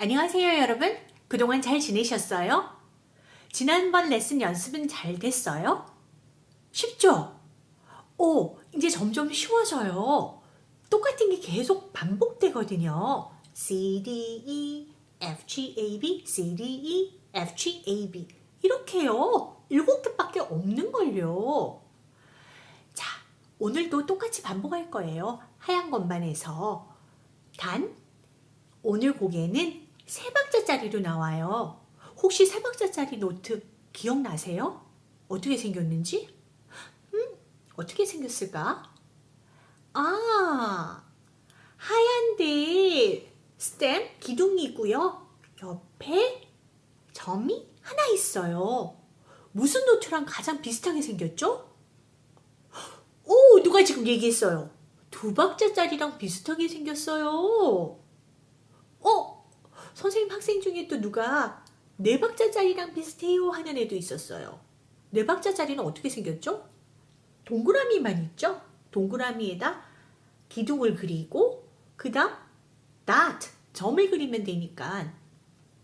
안녕하세요 여러분. 그동안 잘 지내셨어요? 지난번 레슨 연습은 잘 됐어요? 쉽죠? 오 이제 점점 쉬워져요. 똑같은 게 계속 반복되거든요. C, D, E, F, G, A, B, C, D, E, F, G, A, B. 이렇게요. 일곱 개밖에 없는걸요. 자 오늘도 똑같이 반복할 거예요. 하얀 해서. 단 오늘 곡에는 세 박자짜리로 나와요. 혹시 세 박자짜리 노트 기억나세요? 어떻게 생겼는지? 음, 어떻게 생겼을까? 아, 하얀데 stem 기둥이고요. 옆에 점이 하나 있어요. 무슨 note랑 가장 비슷하게 생겼죠? 오, 누가 지금 얘기했어요? 두 박자짜리랑 비슷하게 생겼어요. 어? 선생님 학생 중에 또 누가 네 박자짜리랑 비슷해요 하는 애도 있었어요. 네 박자짜리는 어떻게 생겼죠? 동그라미만 있죠? 동그라미에다 기둥을 그리고 그 다음 dot, 점을 그리면 되니까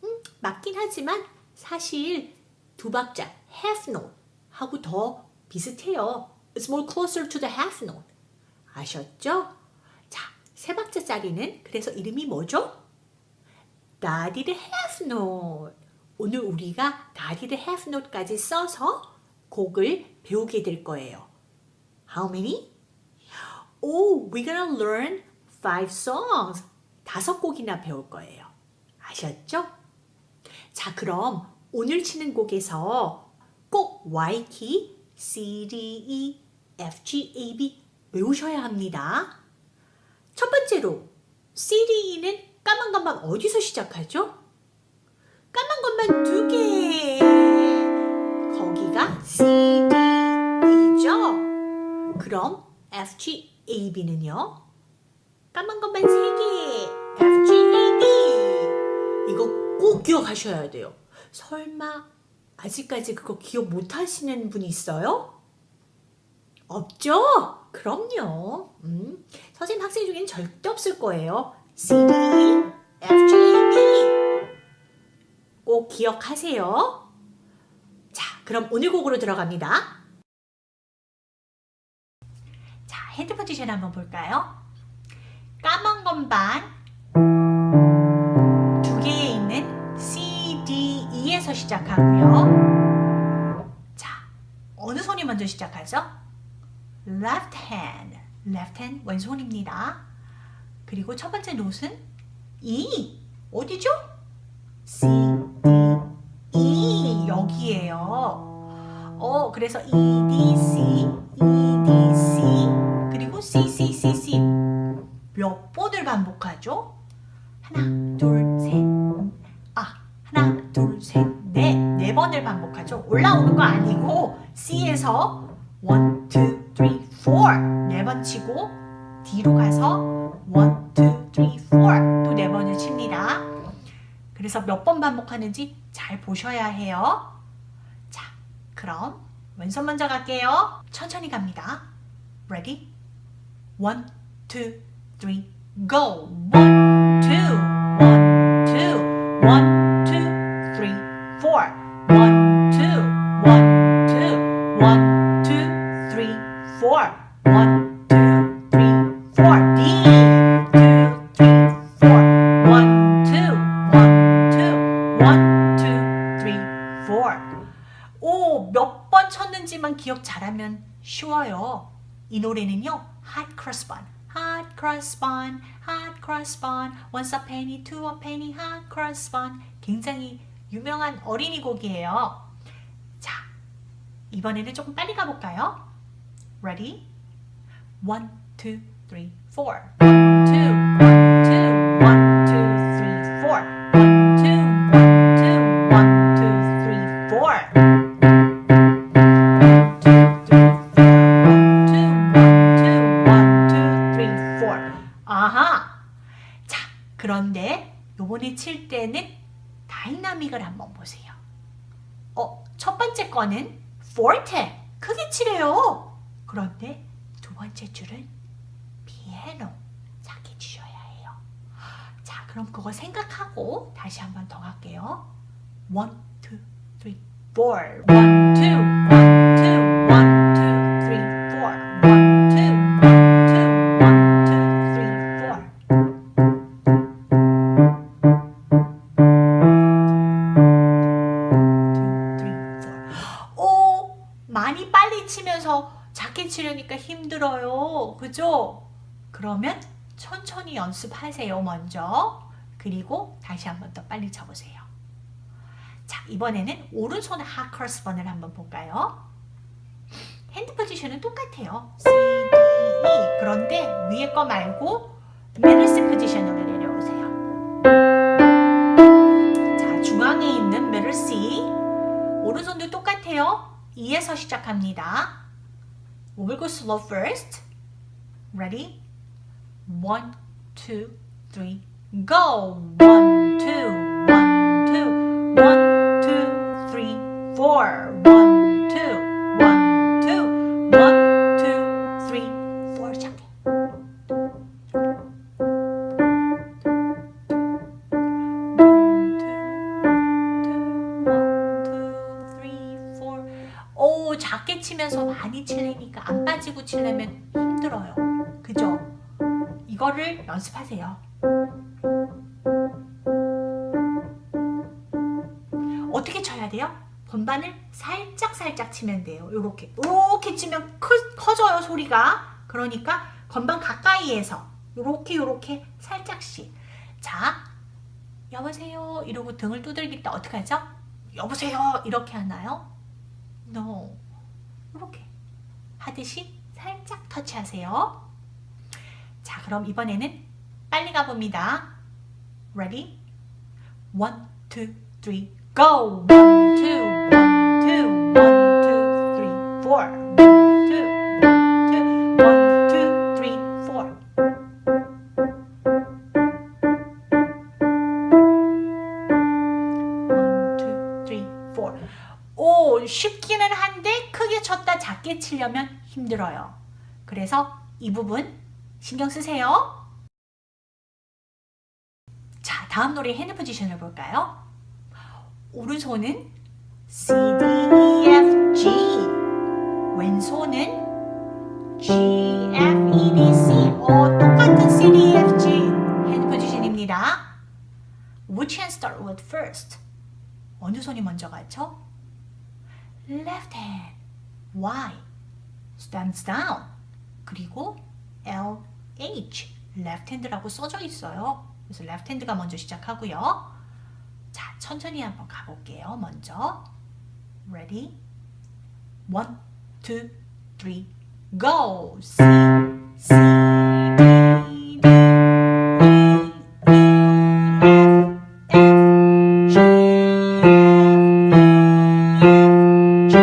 음, 맞긴 하지만 사실 두 박자 half note 하고 더 비슷해요. It's more closer to the half note. 아셨죠? 자, 세 박자짜리는 그래서 이름이 뭐죠? 다디드 half note. 오늘 우리가 다디드 half note까지 써서 곡을 배우게 될 거예요. How many? Oh, we're gonna learn five songs. 다섯 곡이나 배울 거예요. 아셨죠? 자, 그럼 오늘 치는 곡에서 꼭 Y 키, C, D, E, F, G, A, B 외우셔야 합니다. 첫 번째로 C, D, E는 까만 것만 어디서 시작하죠? 까만 것만 두 개. 거기가 C, D, E죠? 그럼 F, G, A, B는요? 까만 것만 세 개. F, G, A, B. 이거 꼭 기억하셔야 돼요. 설마 아직까지 그거 기억 못 하시는 분 있어요? 없죠? 그럼요. 음, 선생님 학생 중엔 절대 없을 거예요. C, D, F, G, B 꼭 기억하세요. 자, 그럼 오늘 곡으로 들어갑니다. 자, hand position 한번 볼까요? 까만 건반 두 개에 있는 C, D, E에서 시작하고요. 자, 어느 손이 먼저 시작하죠? Left hand, left hand 왼손입니다. 그리고 첫 번째 note는 E. 어디죠? C, D, E. 여기에요. 어, 그래서 E, D, C, E, D, C. 그리고 C, C, C, C. 몇 번을 반복하죠? 하나, 둘, 셋. 아, 하나, 둘, 셋, 넷. 네 번을 반복하죠. 올라오는 거 아니고 C에서 1, 2, 3, 4. 네 번 치고 D로 가서 1, 2, 3, 4 또 네 번을 칩니다. 그래서 몇 번 반복하는지 잘 보셔야 해요. 자, 그럼 왼손 먼저 갈게요. 천천히 갑니다. Ready? 1, 2, 3, go! 1, 2, 1, 2, 1, 하면 쉬워요. 이 노래는요. Hot Cross Bun, Hot Cross Bun, Hot Cross Bun, Once a penny, two a penny, Hot Cross Bun 굉장히 유명한 어린이 곡이에요. 자, 이번에는 조금 빨리 가볼까요? Ready? One, two, three, four. One, two, one, 거는 forte, 크게 치래요. 그런데 두 번째 줄은 피아노, 작게 치셔야 해요. 자, 그럼 그거 생각하고 다시 한 번 더 갈게요. 1, 2, 3, 4 1, 2, 1 천천히 연습하세요, 먼저. 그리고 다시 한 번 더 빨리 쳐보세요. 자, 이번에는 오른손 Hot Cross Buns를 한번 볼까요? hand position은 똑같아요. C, D, E. 그런데 위에 거 말고 메르스 포지션으로 내려오세요. 자, 중앙에 있는 middle C 오른손도 똑같아요. E에서 시작합니다. We will go slow first. Ready? One, two, three, go! One, two, one, two, one, two, three, four. One, two, one, two, one, two, three, four. 오, 작게 치면서 많이 치려니까 안 빠지고 치려면 힘들어요. 이거를 연습하세요. 어떻게 쳐야 돼요? 건반을 살짝 살짝 치면 돼요. 요렇게 요렇게 치면 커, 커져요 소리가. 그러니까 건반 가까이에서 요렇게 살짝씩. 자, 여보세요 이러고 등을 두들길 때 어떻게 하죠? 여보세요 이렇게 하나요? No. 이렇게 하듯이 살짝 터치하세요. 자, 그럼 이번에는 빨리 가봅니다. Ready? One, two, three, go! One, two, one, two, one, two, three, four. 쉽기는 한데 크게 쳤다 작게 치려면 힘들어요. 그래서 이 부분 신경 쓰세요. 자, 다음 노래 hand position을 볼까요? 오른손은 C, D, E, F, G 왼손은 G, F, E, D, C 어, 똑같은 C, D, E, F, G hand position입니다. Which hand start with first? 어느 손이 먼저 가죠? Left hand Y stands down 그리고 L, H left hand라고 써져 있어요. 그래서 left hand가 먼저 시작하고요. 자, 천천히 한번 가볼게요. 먼저 Ready? One, two, three, go! C, C, D, D, E, E, F, F, G, F, E, G,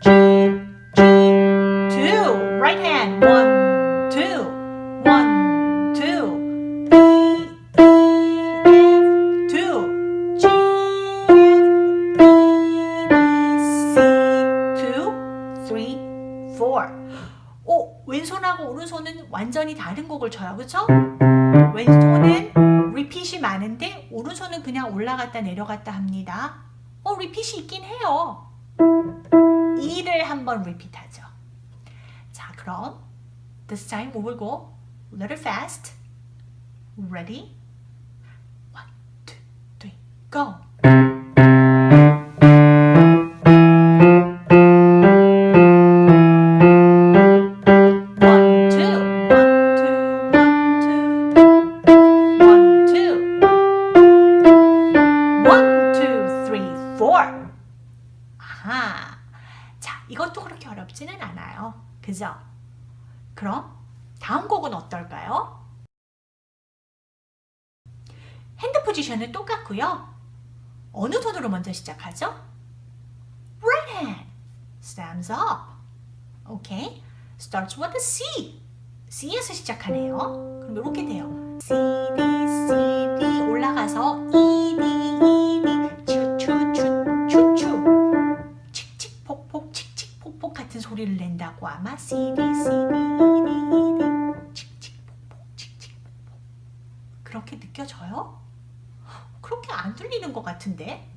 G, G. Two, right hand. One, 완전히 다른 곡을 쳐요. 그쵸? 왼손은 리핏이 많은데 오른손은 그냥 올라갔다 내려갔다 합니다. 어, 리핏이 있긴 해요. 이를 한번 리핏하죠. 자, 그럼 this time we will go a little fast. Ready? One, two, three, go. 먼저 시작하죠? Right hand. Stands up. 오케이. Starts with a C. C에서 시작하네요. 그럼 이렇게 돼요. C, D, C, D 올라가서 E, D, E, D 추, 추, 추, 추, 추 칙칙 폭폭 칙칙 폭폭 같은 소리를 낸다고 아마 C, D, C, D, E, D, E, D 칙칙 폭폭 칙칙 폭폭 그렇게 느껴 느껴져요? 그렇게 안 들리는 것 같은데?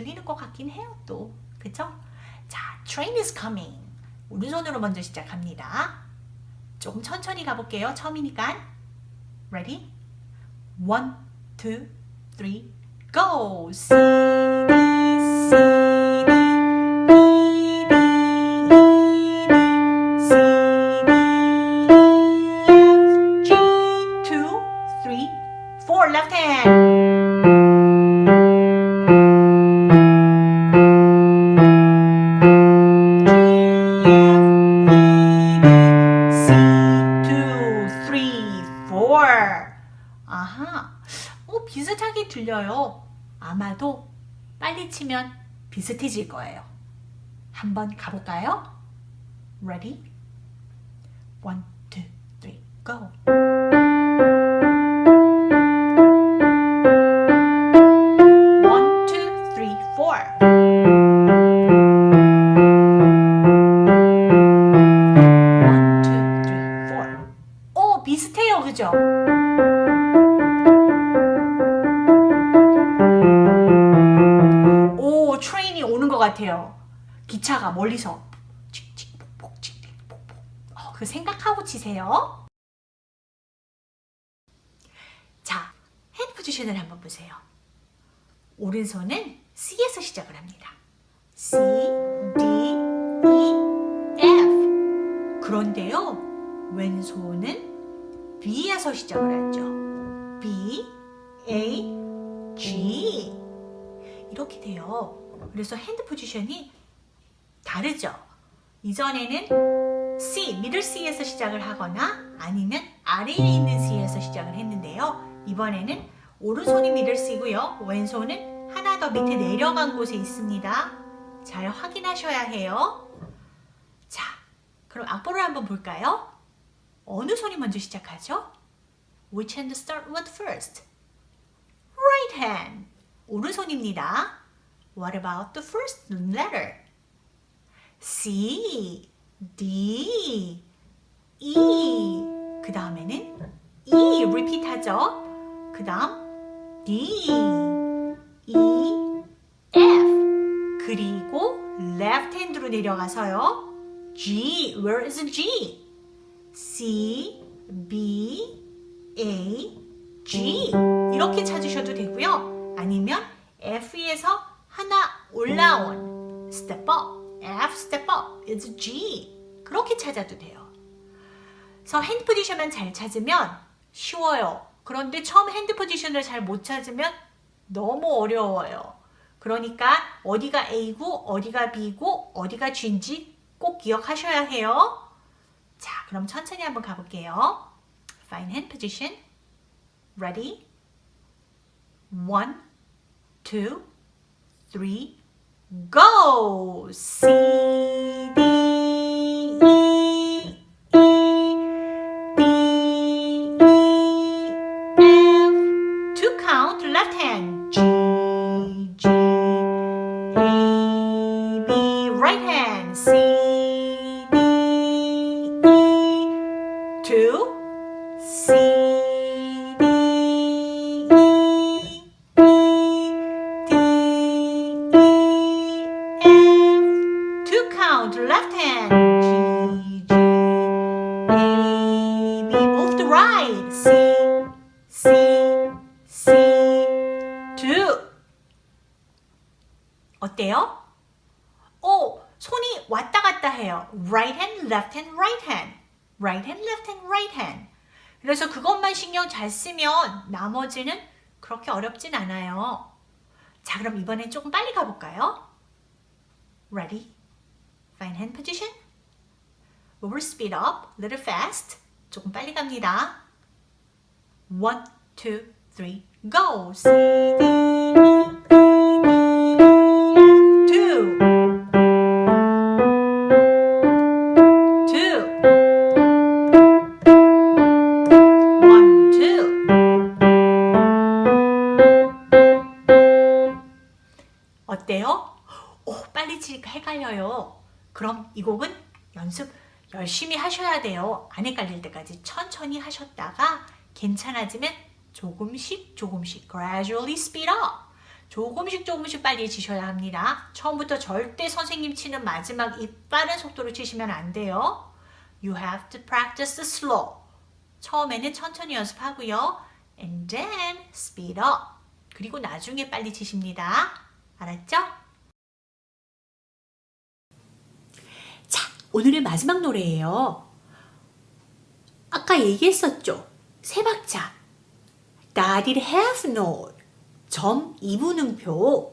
들리는 것 같긴 해요 또 그죠? 자, train is coming 오른손으로 먼저 시작합니다 조금 천천히 가볼게요 처음이니까 ready? one, two, three, go! C, D, C, E, E, E, four, left hand. 들려요. 아마도 빨리 치면 비슷해질 거예요. 한번 가볼까요? Ready? One, two, three, go. 비슷해요. 그죠? 같아요. 기차가 멀리서. 어, 그 생각하고 치세요. 자, 핸드 포지션을 한번 보세요. 오른손은 C에서 시작을 합니다. C, D, E, F. 그런데요, 왼손은 B에서 시작을 하죠. B, A, G. 이렇게 돼요. 그래서 hand position이 다르죠. 이전에는 C, middle C에서 시작을 하거나 아니면 아래에 있는 C에서 시작을 했는데요. 이번에는 오른손이 middle C고요. 왼손은 하나 더 밑에 내려간 곳에 있습니다. 잘 확인하셔야 해요. 자, 그럼 악보를 한번 볼까요? 어느 손이 먼저 시작하죠? Which hand start with first? Right hand. 오른손입니다. What about the first letter? C, D, E. 그 다음에는 E repeat 하죠. 그 다음 D, E, F. 그리고 left hand로 내려가서요. G, where is G? C, B, A, G. 이렇게 찾으셔도 되고요. 아니면 F에서 하나 올라온 step up, F step up is G. 그렇게 찾아도 돼요. 그래서 hand position만 잘 찾으면 쉬워요. 그런데 처음 hand position을 잘 못 찾으면 너무 어려워요. 그러니까 어디가 A고 어디가 B고 어디가 G인지 꼭 기억하셔야 해요. 자, 그럼 천천히 한번 가볼게요. Fine hand position. Ready? One, two, three, go! C, 어때요? 오, 손이 왔다 갔다 해요. Right hand, left hand, right hand. Right hand, left hand, right hand. 그래서 그것만 신경 잘 쓰면 나머지는 그렇게 어렵진 않아요. 자, 그럼 이번엔 조금 빨리 가볼까요? Ready? Fine hand position. We will speed up, little fast. 조금 빨리 갑니다. One, two, three, go! C, D, E, 치니까 헷갈려요. 그럼 이 곡은 연습 열심히 하셔야 돼요. 안 헷갈릴 때까지 천천히 하셨다가 괜찮아지면 조금씩 조금씩 gradually speed up. 조금씩 조금씩 빨리 치셔야 합니다. 처음부터 절대 선생님 치는 마지막 이 빠른 속도로 치시면 안 돼요. You have to practice slow. 처음에는 천천히 연습하고요. And then speed up. 그리고 나중에 빨리 치십니다. 알았죠? 자, 오늘의 마지막 노래예요. 아까 얘기했었죠. 세 박자. Dotted half note. 점 2분음표.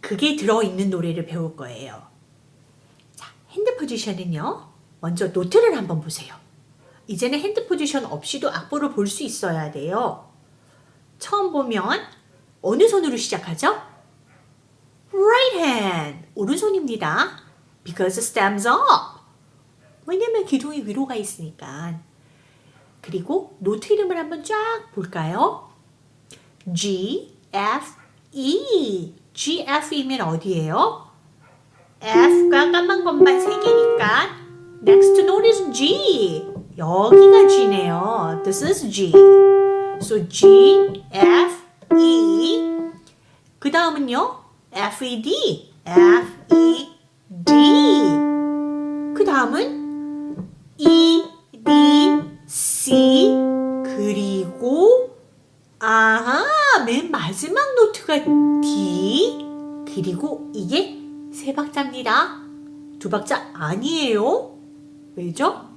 그게 들어있는 노래를 배울 거예요. 자, hand position은요. 먼저 note를 한번 보세요. 이제는 hand position 없이도 악보를 볼 수 있어야 돼요. 처음 보면 어느 손으로 시작하죠? Right hand. 오른손입니다. Because stems up. 왜냐면 기둥이 위로가 있으니까. 그리고 노트 이름을 한번 쫙 볼까요? G, F, E. G, F이면 어디예요? F가 까만 것만 세 개니까 next note is G. 여기가 G네요. This is G. So G, F, E. 그 다음은요? F, E, D. F, E, D. 그 다음은 E, D, C. 그리고 아하, 맨 마지막 노트가 D. 그리고 이게 세 박자입니다. 두 박자 아니에요. 왜죠?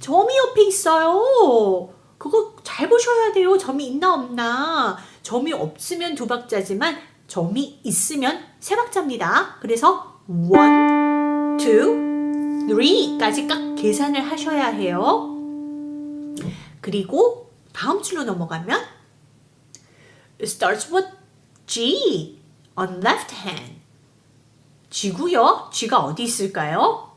점이 옆에 있어요. 그거 잘 보셔야 돼요. 점이 있나 없나. 점이 없으면 두 박자지만 점이 있으면 세 박자입니다. 그래서 one, two, three까지 딱 계산을 하셔야 해요. 그리고 다음 줄로 넘어가면 it starts with G on left hand. G고요. G가 어디 있을까요?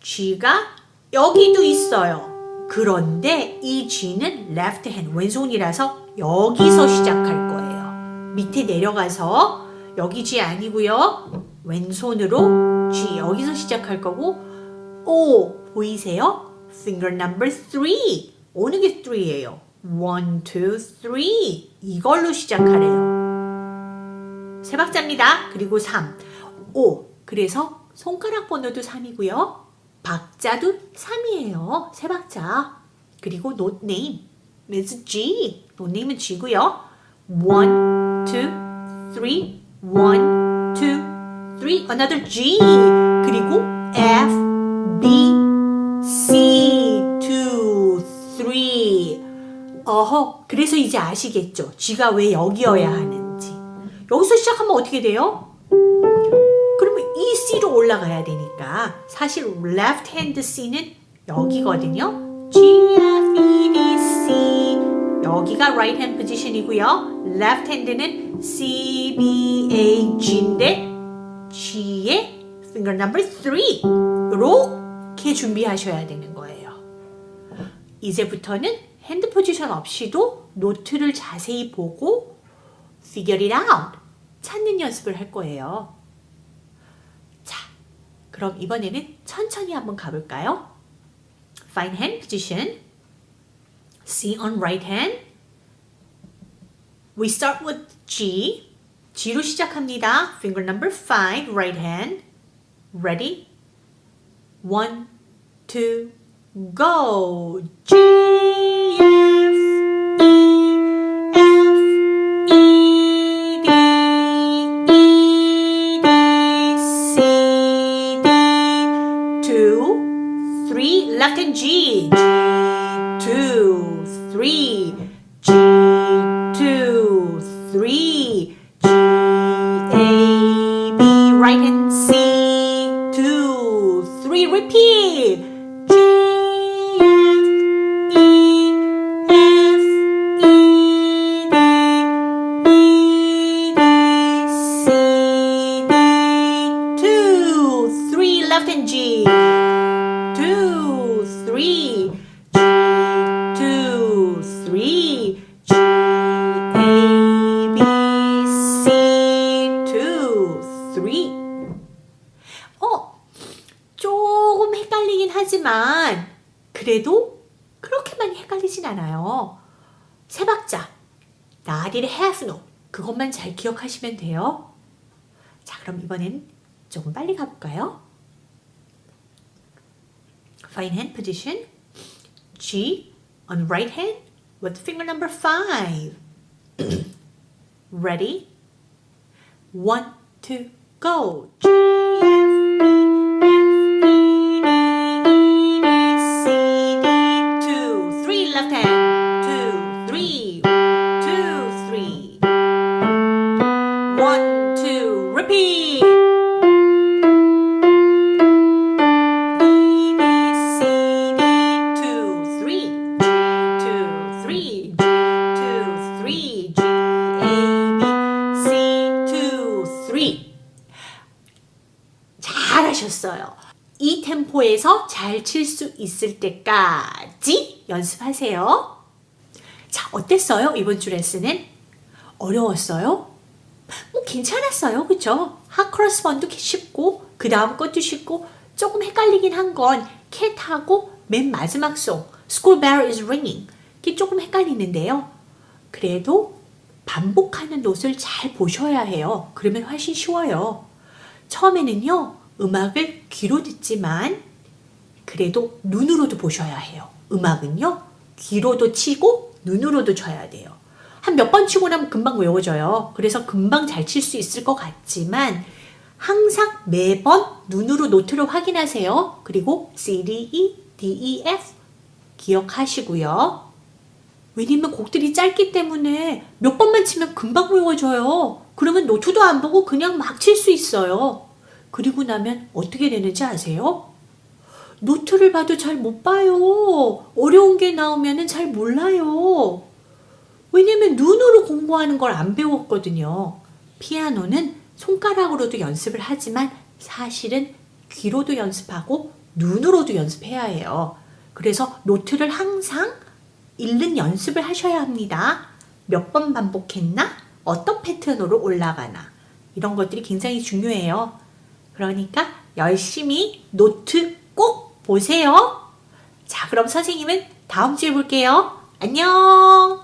G가 여기도 있어요. 그런데 이 G는 left hand, 왼손이라서 여기서 시작할 거예요. 밑에 내려가서 여기 G 아니고요. 왼손으로 G 여기서 시작할 거고 O 보이세요? finger number 3 어느 게 3예요? 1, 2, 3 이걸로 시작하래요. 세 박자입니다. 그리고 3, 5 그래서 손가락 번호도 3이고요. 박자도 3이에요. 세 박자. 그리고 note name is G. note name은 G고요. 1, 2, 3, 1, 2, 3, another G. 그리고 F, B, C, 2, 3. 어허, 그래서 이제 아시겠죠? G가 왜 여기여야 하는지. 여기서 시작하면 어떻게 돼요? 그러면 이 C로 올라가야 되니까 사실 left hand C는 여기거든요. G, F, E, D, C 여기가 right hand position이고요. left hand는 C, B, A, G인데 finger number 3 이렇게 준비하셔야 되는 거예요. 이제부터는 hand position 없이도 note를 자세히 보고 figure it out 찾는 연습을 할 거예요. 자, 그럼 이번에는 천천히 한번 가볼까요? Find hand position. C on right hand. We start with G. G로 시작합니다. Finger number 5, right hand. Ready? One, two, go. G, F, E, F, E, D, E, D, C, D. Two, three, left hand G. 하지만 그래도 그렇게 많이 헷갈리진 않아요. 세 박자. have no. 그것만 잘 기억하시면 돼요. 자, 그럼 이번엔 조금 빨리 가볼까요? Fine hand position. G on right hand with finger number five. Ready? One, two, go. G, 5에서 잘 칠 수 있을 때까지 연습하세요. 자, 어땠어요? 이번 주 레슨은? 어려웠어요? 뭐 괜찮았어요. 그쵸? 하크로스번도 쉽고 그 다음 것도 쉽고 조금 헷갈리긴 한 건 캣하고 맨 마지막 송 School bell is ringing 이게 조금 헷갈리는데요. 그래도 반복하는 노트를 잘 보셔야 해요. 그러면 훨씬 쉬워요. 처음에는요. 음악을 귀로 듣지만 그래도 눈으로도 보셔야 해요. 음악은요. 귀로도 치고 눈으로도 쳐야 돼요. 한 몇 번 치고 나면 금방 외워져요. 그래서 금방 잘 칠 수 있을 것 같지만 항상 매번 눈으로 노트를 확인하세요. 그리고 C, D, E, D, E, F 기억하시고요. 왜냐면 곡들이 짧기 때문에 몇 번만 치면 금방 외워져요. 그러면 노트도 안 보고 그냥 막 칠 수 있어요. 그리고 나면 어떻게 되는지 아세요? 노트를 봐도 잘 못 봐요. 어려운 게 나오면 잘 몰라요. 왜냐면 눈으로 공부하는 걸 안 배웠거든요. 피아노는 손가락으로도 연습을 하지만 사실은 귀로도 연습하고 눈으로도 연습해야 해요. 그래서 노트를 항상 읽는 연습을 하셔야 합니다. 몇 번 반복했나? 어떤 패턴으로 올라가나? 이런 것들이 굉장히 중요해요. 그러니까 열심히 노트 꼭 보세요. 자, 그럼 선생님은 다음 주에 볼게요. 안녕!